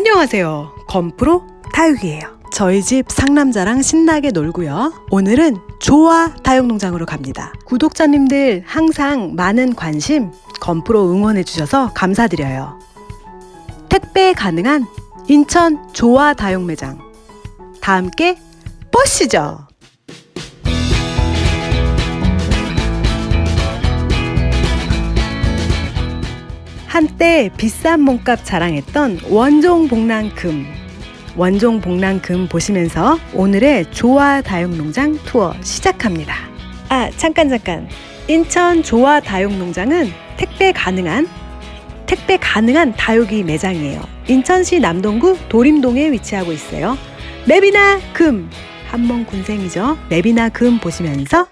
안녕하세요. 건프로 다육이에요. 저희 집 상남자랑 신나게 놀고요. 오늘은 조화 다육농장으로 갑니다. 구독자님들 항상 많은 관심 건프로 응원해 주셔서 감사드려요. 택배 가능한 인천 조화 다육매장 다 함께 보시죠. 한때 비싼 몸값 자랑했던 원종 복랑금 원종 복랑금 보시면서 오늘의 조화 다육농장 투어 시작합니다. 아 잠깐 잠깐 인천 조화 다육농장은 택배 가능한 택배 가능한 다육이 매장이에요. 인천시 남동구 도림동에 위치하고 있어요. 맵이나 금 한번 군생이죠. 맵이나 금 보시면서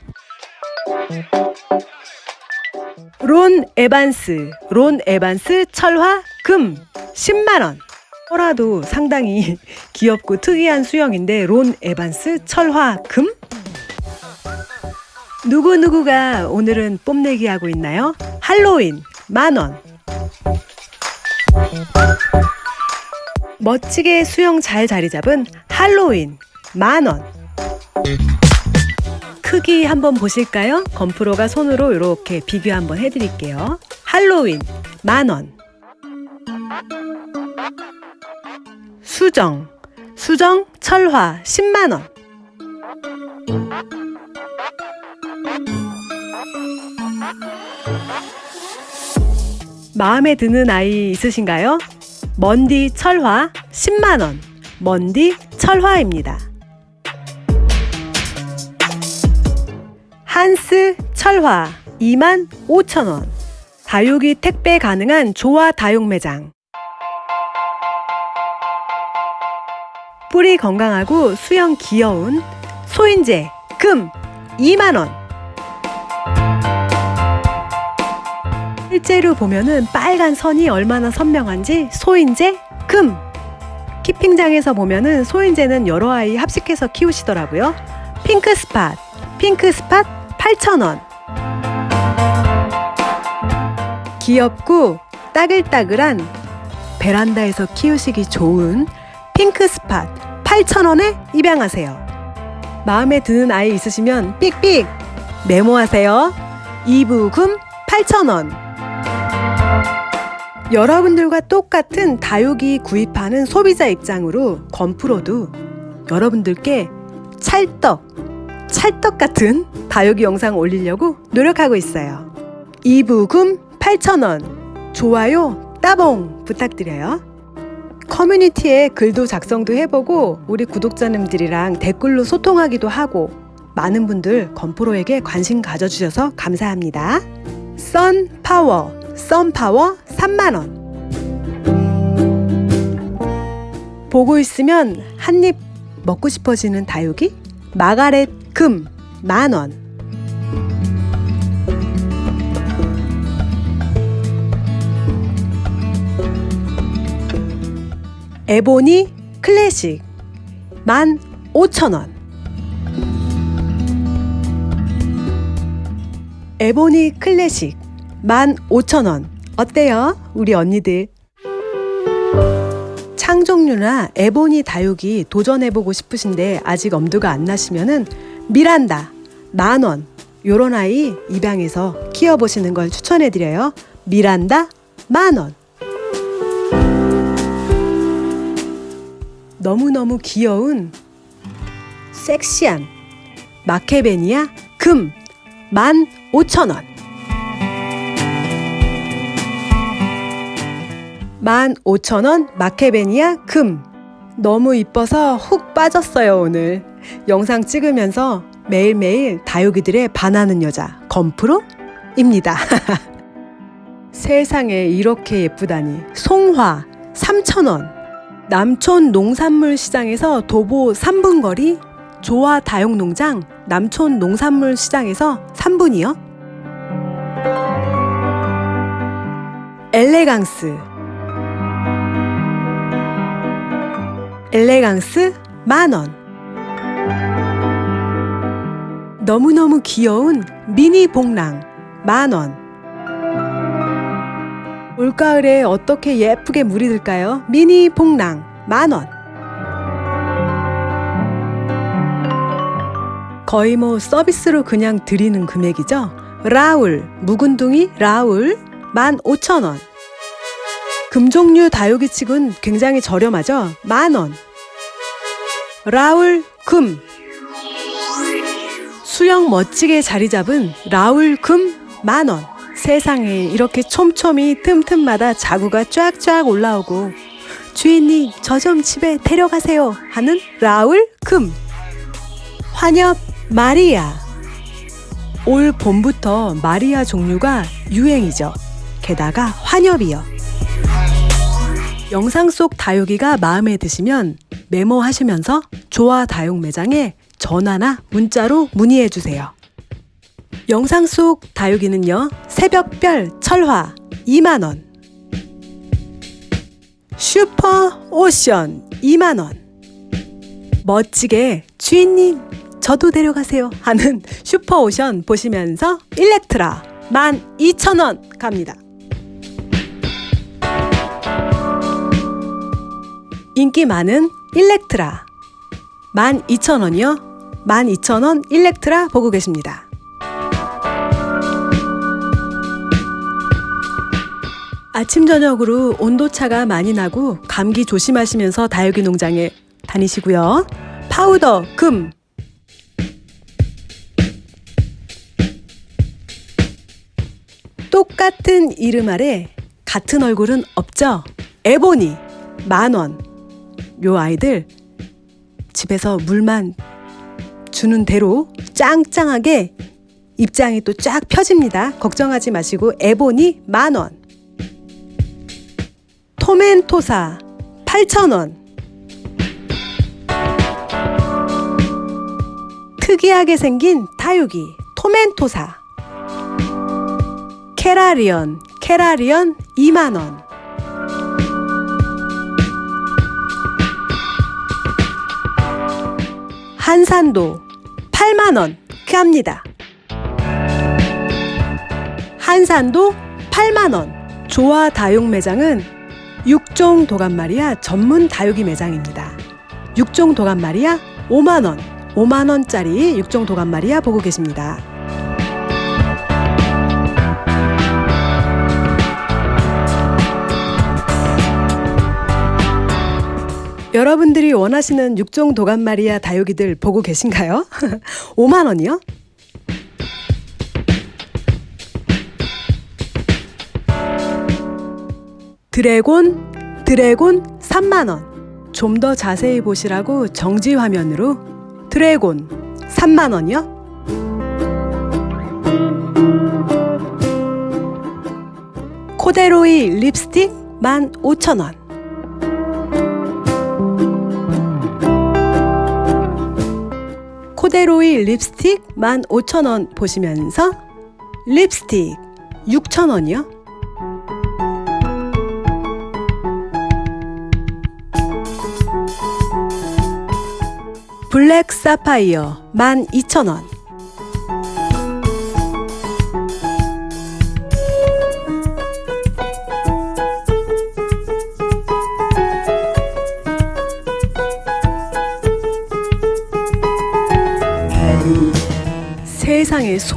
론 에반스, 론 에반스 철화 금 10만원. 허라도 상당히 귀엽고 특이한 수형인데 론 에반스 철화 금? 누구누구가 오늘은 뽐내기 하고 있나요? 할로윈 만원. 멋지게 수형 잘 자리 잡은 할로윈 만원. 크기 한번 보실까요? 건프로가 손으로 이렇게 비교 한번 해드릴게요. 할로윈 만원 수정 수정 철화 10만원 마음에 드는 아이 있으신가요? 먼디 철화 10만원 먼디 철화입니다. 한스 철화 2만 5천원. 다육이 택배 가능한 조화 다육 매장. 뿌리 건강하고 수영 귀여운 소인재 금 2만원. 실제로 보면은 빨간 선이 얼마나 선명한지 소인재 금. keeping장에서 보면은 소인제는 여러 아이 합식해서 키우시더라고요. Pink Spot Pink Spot 8,000원 귀엽고 따글따글한 베란다에서 키우시기 좋은 Pink Spot 8,000원에 입양하세요. 마음에 드는 아이 있으시면 삑삑 메모하세요. 이부금 8,000원 여러분들과 똑같은 다육이 구입하는 소비자 입장으로 건프로도 여러분들께 찰떡 찰떡 같은 다육이 영상 올리려고 노력하고 있어요. 이부금 8,000원, 좋아요 따봉 부탁드려요. 커뮤니티에 글도 작성도 해보고 우리 구독자님들이랑 댓글로 소통하기도 하고 많은 분들 건프로에게 관심 가져주셔서 감사합니다. 썬파워, 썬파워 3만원 보고 있으면 한 입 먹고 싶어지는 다육이 마가렛 금 만 원. 에보니 클래식 만 오천 원. 에보니 클래식 만 오천 원. 어때요? 우리 언니들? 창종류나 에보니 다육이 도전해보고 싶으신데 아직 엄두가 안 나시면은 미란다 만원 요런 아이 입양해서 키워보시는 걸 추천해드려요. 미란다 만원. 너무너무 귀여운 섹시한 마케베니아 금 15,000원. 15,000원 마케베니아 금. 너무 이뻐서 훅 빠졌어요 오늘 영상 찍으면서 매일매일 다육이들의 반하는 여자 건프로입니다. 세상에 이렇게 예쁘다니. 송화 3,000원. 남촌 농산물 시장에서 도보 3분 거리 조화 다육농장 남촌 농산물 시장에서 3분이요. 엘레강스. 엘레강스 만원 너무너무 귀여운 미니 복랑 만원 올가을에 어떻게 예쁘게 물이 들까요? 미니 복랑 만원 거의 뭐 서비스로 그냥 드리는 금액이죠. 라울 묵은둥이 라울 15,000원 금종류 다육이 칡은 굉장히 저렴하죠. 만원 라울 금 수영 멋지게 자리 잡은 라울 금 만원. 세상에 이렇게 촘촘히 틈틈마다 자구가 쫙쫙 올라오고 주인님 저 좀 집에 데려가세요 하는 라울 금. 환엽 마리아. 올 봄부터 마리아 종류가 유행이죠. 게다가 환엽이요. 영상 속 다육이가 마음에 드시면 메모하시면서 조화 다육 매장에 전화나 문자로 문의해 주세요. 영상 속 다육이는요. 새벽별 철화 2만원 Super Ocean 2만원 멋지게 주인님 저도 데려가세요 하는 Super Ocean 보시면서 일렉트라 12,000원 갑니다. 인기 많은 일렉트라 12,000원이요. 12,000원 일렉트라 보고 계십니다. 아침 저녁으로 온도차가 많이 나고 감기 조심하시면서 다육이 농장에 다니시고요. 파우더 금 똑같은 이름 아래 같은 얼굴은 없죠. 에보니 만원 요 아이들 집에서 물만 주는 대로 짱짱하게 입장이 또 쫙 펴집니다. 걱정하지 마시고 에보니 만원 토멘토사 8,000원. 특이하게 생긴 다육이 토멘토사. 케라리언 케라리언 2만원. 한산도 8만원 합니다. 한산도 8만원 조화 다육 매장은 육종 도감마리아 전문 다육이 매장입니다. 육종 도감마리아 5만원 5만원짜리 육종 도감마리아 보고 계십니다. 여러분들이 원하시는 육종 도감마리아 다육이들 보고 계신가요? 5만 원이요? 드래곤, 드래곤 3만 원. 좀 더 자세히 보시라고 정지 화면으로 드래곤 3만 원이요? 코데로이 립스틱 15,000원. 코데로이 립스틱 15,000원 보시면서 립스틱 6,000원이요? 블랙 사파이어 12,000원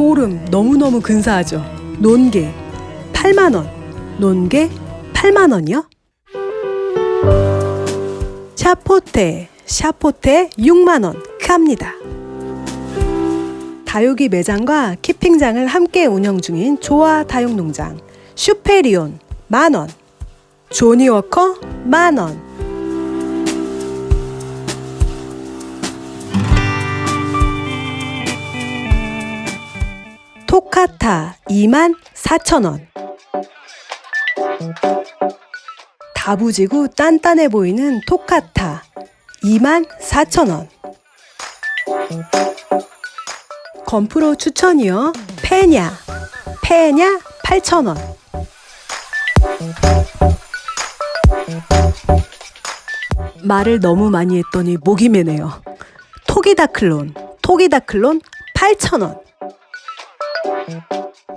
소름 너무너무 근사하죠. 논개 8만원. 논개 8만원이요? 샤포테, 샤포테 6만원 합니다. 다육이 매장과 키핑장을 함께 운영 중인 조화 다육농장 슈페리온 만원 조니워커 만원 2만 4천원. 다부지고 단단해 보이는 토카타 2만 4천원. 건프로 추천이요. 페냐 페냐 8천원. 말을 너무 많이 했더니 목이 메네요. 토기다클론 토기다클론 8천원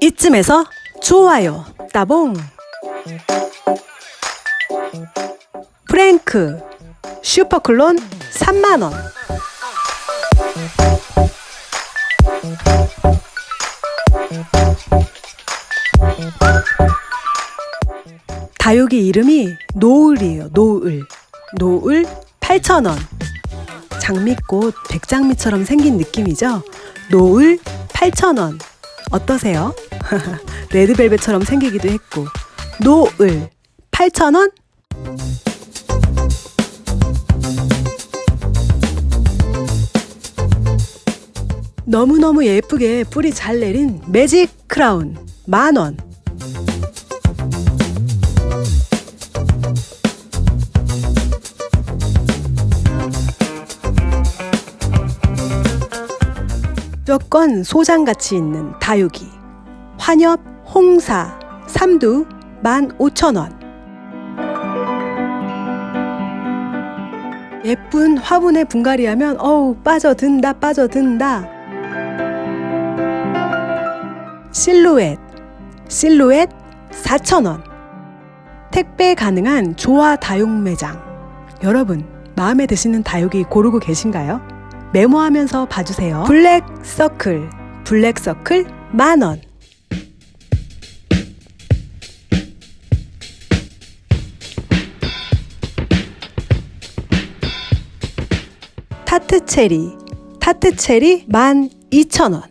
이쯤에서 좋아요 따봉. 프랭크 슈퍼클론 3만원. 다육이 이름이 노을이에요 노을. 노을 8,000원. 장미꽃 백장미처럼 생긴 느낌이죠? 노을 8,000원. 어떠세요? 레드벨벳처럼 생기기도 했고. 노을 8,000원? 너무너무 예쁘게 뿌리 잘 내린 매직 크라운 만원. 무조건 소장가치 있는 다육이 환엽 홍사 삼두 15,000원 예쁜 화분에 분갈이 하면 어우 빠져든다 빠져든다 실루엣 실루엣 4,000원 택배 가능한 조화 다육 매장 여러분 마음에 드시는 다육이 고르고 계신가요? 메모하면서 봐주세요. Black Circle, Black Circle 만원. Tart Cherry, Tart Cherry 12,000원.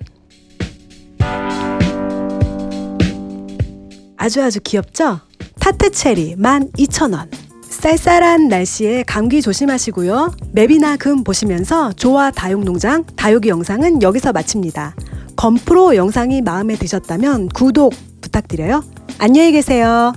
아주 아주 귀엽죠? Tart Cherry 12,000원. 쌀쌀한 날씨에 감기 조심하시고요. 맵이나 금 보시면서 조화 다육농장 다육이 영상은 여기서 마칩니다. 건프로 영상이 마음에 드셨다면 구독 부탁드려요. 안녕히 계세요.